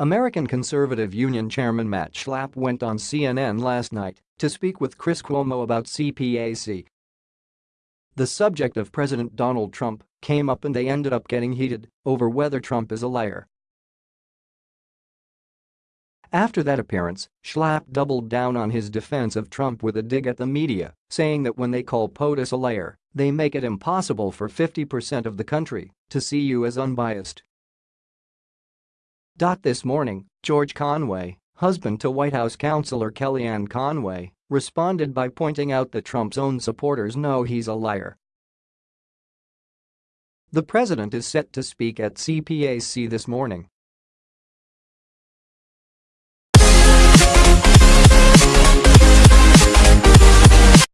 American Conservative Union Chairman Matt Schlapp went on CNN last night to speak with Chris Cuomo about CPAC. The subject of President Donald Trump came up and they ended up getting heated over whether Trump is a liar. After that appearance, Schlapp doubled down on his defense of Trump with a dig at the media, saying that when they call POTUS a liar, they make it impossible for 50% of the country to see you as unbiased. This morning, George Conway, husband to White House counselor Kellyanne Conway, responded by pointing out that Trump's own supporters know he's a liar. The president is set to speak at CPAC this morning